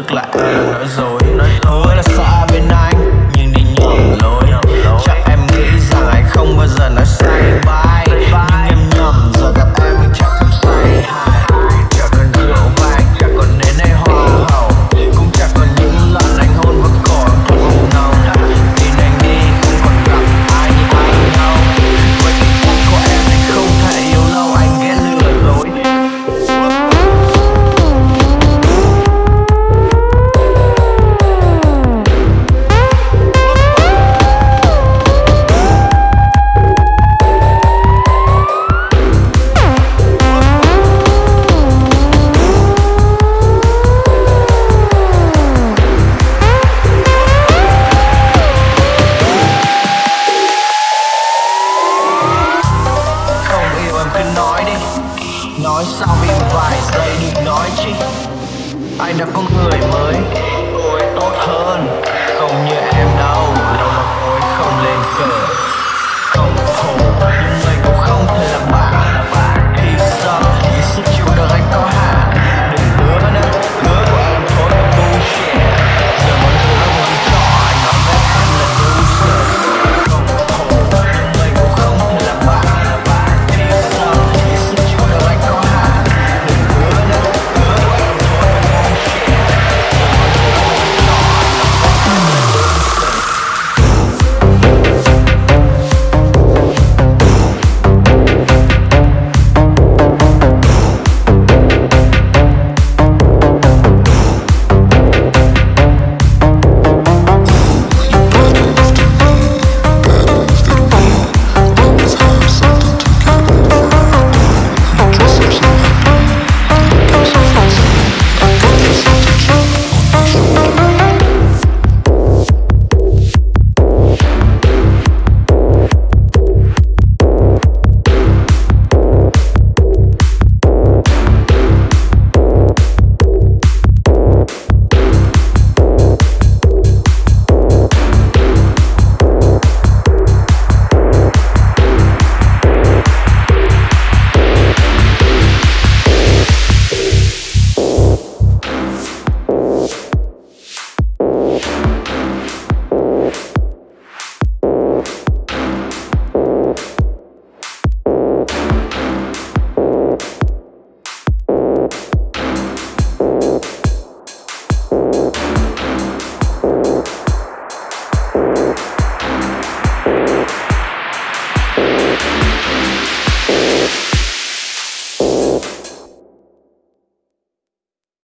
thực nói rồi người mới. Cô tốt hơn, Không như em đâu Đâu mà cô không lên cờ.